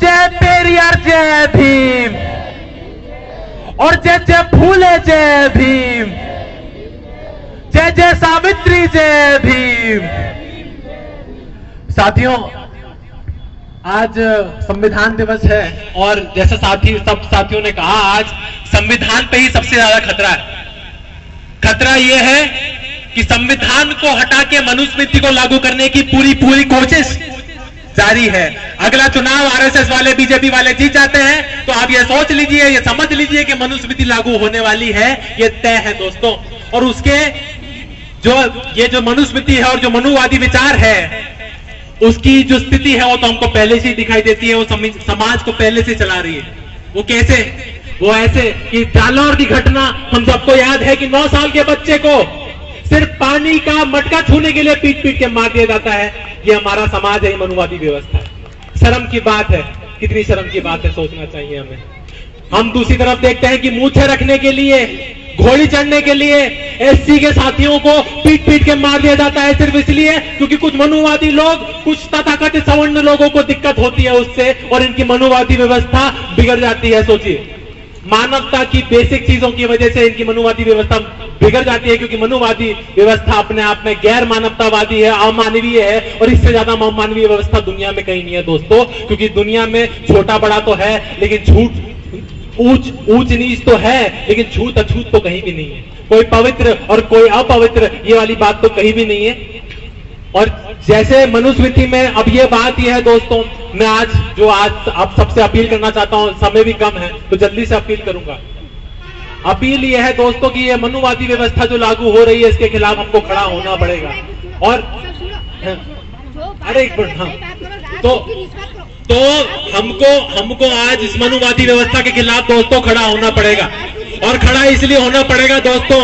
जय पेरियार जय भीम। और जय जय फूले जय भीम। जय जय सावित्री जय भीम। साथियों, आज संविधान दिवस है और जैसे साथी, सब साथियों ने कहा, आज संविधान पे ही सबसे ज़्यादा खतरा है। खतरा यह है कि संविधान को हटा के मनुस्मृति को लागू करने की पूरी पूरी कोशिश जारी है। अगला चुनाव आरएसएस वाले, बीजेपी वाले जीत जाते हैं तो आप ये सोच लीजिए, ये समझ लीजिए कि मनुस्मृति लागू होने वाली है, ये तय है दोस्तों। और उसके जो, ये जो मनुस्मृति है और जो मनुवादी विचार है, उसकी जो स्थिति है वो तो हमको पहले से दिखाई देती है, वो समाज को पहले से चला रही है। वो कैसे? वो ऐसे कि जालौर की घटना, हम सबको याद है कि 9 साल के बच्चे को सिर्फ़ पानी का मटका छूने के लिए पीट पीट के मार दिया जाता है। ये हमारा समाज है मनुवादी व्यवस्था है। शर्म की बात है। कितनी शर्म की बात है, सोचना चाहिए हमें। हम दूसरी तरफ़ देखते हैं कि मूछे रखने के लिए, घोड़ी चढ़ने के लिए, एससी के साथियों को पीट पीट के मार दिया जाता है सिर्फ़ इसलिए क्योंकि कुछ मनुवादी लोग, कुछ तथाकथित सवर्ण लोगों को दिक्कत होती है उससे और इनकी मनुवादी व्यवस्था बिगड़ जाती है, सोचिए। मानवता की बेसिक चीज़ों की वजह से इनकी मनुवादी व्यवस्था बिगड़ जाती है क्योंकि मनुवादी व्यवस्था अपने आप में गैर मानवतावादी है, अमानवीय है और इससे ज़्यादा अमानवीय व्यवस्था दुनिया में कहीं नहीं है दोस्तों, क्योंकि दुनिया में छोटा बड़ा तो है, लेकिन झूठ, ऊंच ऊंच नीच तो है, लेकिन छूत अछूत तो कहीं भी नहीं है। कोई पवित्र और कोई अपवित्र, ये वाली बात तो कहीं भी नहीं है। और जैसे मनुस्मृति में अब ये बात यह है दोस्तों, मैं आज, जो आज आप सबसे अपील करना चाहता हूँ, समय भी कम है तो जल्दी से अपील करूँगा। अपील यह है दोस्तों कि ये मनुवादी व्यवस्था जो लागू हो रही है, इसके खिलाफ हमको खड़ा होना पड़ेगा। और अरे एक मिनट हाँ। तो तो हमको हमको आज इस मनुवादी व्यवस्था के खिलाफ दोस्तों खड़ा होना पड़ेगा। और खड़ा इसलिए होना पड़ेगा दोस्तों,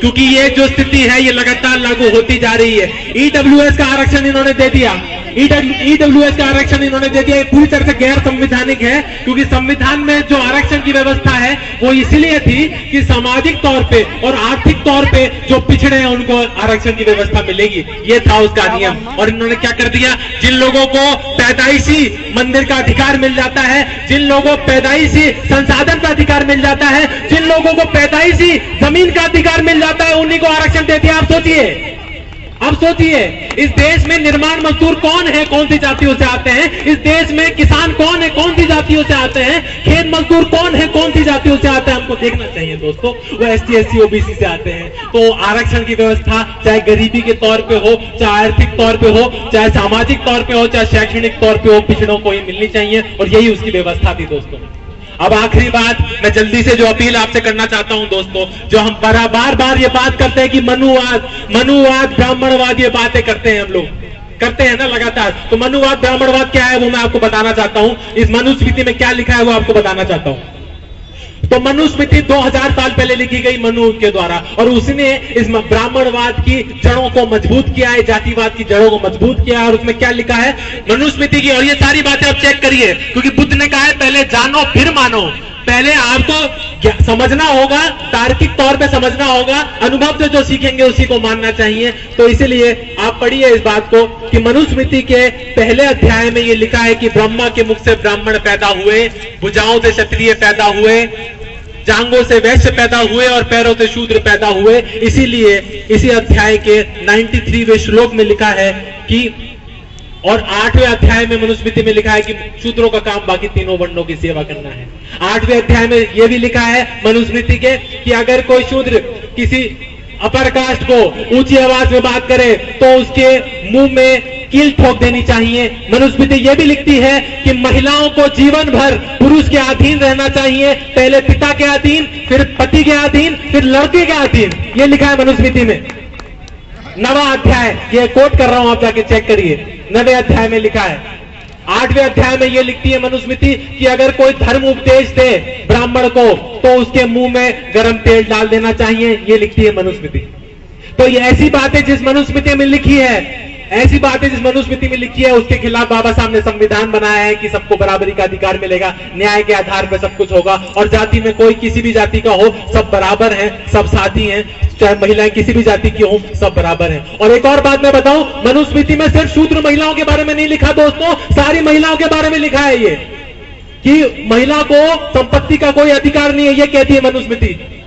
क्योंकि ये जो स्थिति है, ये लगातार लागू होती जा रही है। ईडब्ल्यूएस का आरक्षण इन्होंने दे दिया। ईडब्ल्यूएस का आरक्षण इन्होंने दे दिया। पूरी तरह से गैर संविधानिक है, क्योंकि संविधान में जो आरक्षण की व्यवस्था है, वो इसलिए थी कि सामाजिक तौर पे और आर्थिक तौर पे जो पिछड़े हैं, उनको आरक्षण की व्यवस्था मिलेगी। ये था उसका नियम। और इन्होंने क्या कर दिया? जिन लोगों को पैदाइशी मंदिर का अधिकार मिल जाता है, जिन लोगों को पैदाइशी संसाधन का अधिकार मिल जाता है, जिन लोगों को पैदाइशी ज़मीन का अधिकार मिल जाता है, उन्हीं को आरक्षण देते हैं आप सोचिए। अब सोचिए इस देश में निर्माण मजदूर कौन है? कौन सी जातियों से आते हैं? इस देश में किसान कौन है? कौन सी जातियों से आते हैं? खेत मजदूर कौन है? कौन सी जातियों से आते हैं? हमको देखना चाहिए दोस्तों, वो एस टी ओबीसी से आते हैं। तो आरक्षण की व्यवस्था चाहे गरीबी के तौर पर हो, चाहे आर्थिक तौर पर हो, चाहे सामाजिक तौर पर हो, चाहे शैक्षणिक तौर पर हो, पिछड़ों को ही मिलनी चाहिए और यही उसकी व्यवस्था थी दोस्तों। अब आखिरी बात, मैं जल्दी से जो अपील आपसे करना चाहता हूँ दोस्तों, जो हम बार बार ये बात करते हैं कि मनुवाद मनुवाद, ब्राह्मणवाद ये बातें करते हैं हम लोग। करते हैं ना लगातार। तो मनुवाद, ब्राह्मणवाद क्या है वो मैं आपको बताना चाहता हूँ। इस मनुस्मृति में क्या लिखा है वो आपको बताना चाहता हूँ। तो मनुस्मृति 2000 साल पहले लिखी गई मनु के द्वारा। और उसने इस ब्राह्मणवाद की जड़ों को मज़बूत किया है, जातिवाद की जड़ों को मज़बूत किया है, और उसमें क्या लिखा है? मनुस्मृति की, और ये सारी बातें आप चेक करिए, क्योंकि बुद्ध ने कहा है, पहले जानो, फिर मानो। पहले आपको समझना होगा? तार्किक तौर पे समझना होगा। अनुभव से जो सीखेंगे उसी को मानना चाहिए। तो इसीलिए आप पढ़िए इस बात को कि मनुस्मृति के पहले अध्याय में ये लिखा है कि ब्रह्मा के मुख से ब्राह्मण पैदा हुए, भुजाओं से क्षत्रिय पैदा हुए जांगों से वैश्य पैदा हुए और पैरों से शूद्र पैदा हुए। इसीलिए इसी अध्याय के 93वें श्लोक में लिखा है कि और आठवें अध्याय में मनुस्मृति में लिखा है कि शूद्रों का काम बाकी तीनों वर्णों की सेवा करना है। आठवें अध्याय में यह भी लिखा है मनुस्मृति के कि अगर कोई शूद्र किसी अपर कास्ट को ऊँची आवाज़ में बात करे तो उसके मुँह में कील ठोक देनी चाहिए। मनुस्मृति यह भी लिखती है कि महिलाओं को जीवन भर पुरुष के अधीन रहना चाहिए, पहले पिता के अधीन, फिर पति के अधीन, फिर लड़के के अधीन। यह लिखा है मनुस्मृति में। नवा अध्याय, ये कोट कर रहा हूँ, आप जाके चेक करिए। नवे अध्याय में लिखा है। आठवें अध्याय में ये लिखती है मनुस्मृति कि अगर कोई धर्म उपदेश दे ब्राह्मण को तो उसके मुँह में गर्म तेल डाल देना चाहिए, ये लिखती है मनुस्मृति। तो ये ऐसी बातें जिस मनुस्मृति में लिखी है ऐसी बातें जिस मनुस्मृति में लिखी है, उसके खिलाफ बाबा साहब ने संविधान बनाया है कि सबको बराबरी का अधिकार मिलेगा, न्याय के आधार पर सब कुछ होगा, और जाति में कोई किसी भी जाति का हो, सब बराबर है, सब साथी हैं, चाहे महिलाएँ किसी भी जाति की हो, सब बराबर है। और एक और बात मैं बताऊँ, मनुस्मृति में सिर्फ़ शूद्र महिलाओं के बारे में नहीं लिखा, दोस्तों, सारी महिलाओं के बारे में लिखा है ये, कि महिला को संपत्ति का कोई अधिकार नहीं है, ये कहती है मनुस्मृति।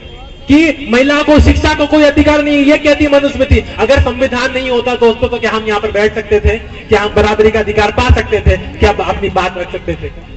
कि महिला को, शिक्षा को कोई अधिकार नहीं है, ये कहती मनुस्मृति। अगर संविधान नहीं होता दोस्तों तो क्या हम यहाँ पर बैठ सकते थे? क्या हम बराबरी का अधिकार पा सकते थे? क्या अपनी बात रख सकते थे?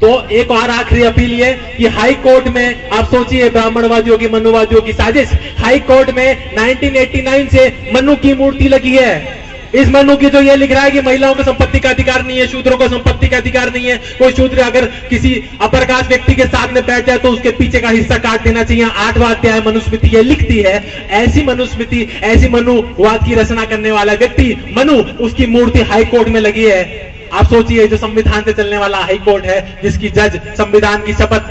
तो एक और आखिरी अपील ये कि हाई कोर्ट में आप सोचिए, ब्राह्मणवादियों की, मनुवादियों की साजिश। हाई कोर्ट में 1989 से मनु की मूर्ति लगी है। इस मनु की जो ये लिख रहा है कि महिलाओं को संपत्ति का अधिकार नहीं है, शूद्रों को संपत्ति का अधिकार नहीं है, कोई शूद्र अगर किसी अपर कास्ट व्यक्ति के साथ में बैठ जाए तो उसके पीछे का हिस्सा काट देना चाहिए। आठवा अध्याय मनुस्मृति ये लिखती है, ऐसी मनुस्मृति, ऐसी मनुवाद की रचना करने वाला व्यक्ति, मनु, उसकी मूर्ति हाईकोर्ट में लगी है। आप सोचिए, जो संविधान से चलने वाला हाई कोर्ट है, जिसकी जज संविधान की शपथ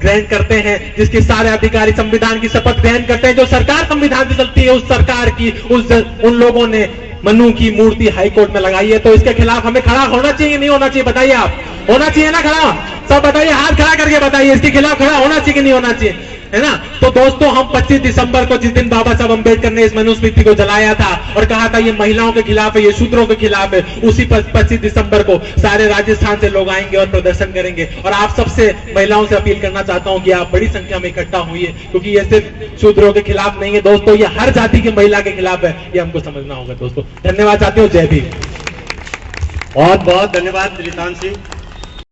ग्रहण करते हैं, जिसके सारे अधिकारी संविधान की शपथ ग्रहण करते हैं, जो सरकार संविधान से चलती है, उस सरकार की, उस उन लोगों ने मनु की मूर्ति हाईकोर्ट में लगाई है तो इसके खिलाफ हमें खड़ा होना चाहिए, नहीं होना चाहिए, बताइए आप। होना चाहिए ना खड़ा? सब बताइए, हाथ खड़ा करके बताइए, इसके खिलाफ खड़ा होना चाहिए कि नहीं होना चाहिए? है ना? तो दोस्तों, हम 25 दिसंबर को जिस दिन बाबा साहब अंबेडकर ने इस मनुस्मृति को जलाया था और कहा था, ये महिलाओं के खिलाफ है, ये शूद्रों के खिलाफ है, उसी पच्चीस दिसंबर को सारे राजस्थान से लोग आएँगे और प्रदर्शन करेंगे। और आप सबसे महिलाओं से अपील करना चाहता हूँ कि आप बड़ी संख्या में इकट्ठा हुई क्योंकि ये सिर्फ़ शूद्रों के खिलाफ नहीं है। दोस्तों, ये हर जाति की महिला के खिलाफ है, ये हमको समझना होगा, दोस्तों। धन्यवाद चाहते हो जय भीम। बहुत बहुत धन्यवाद सिंह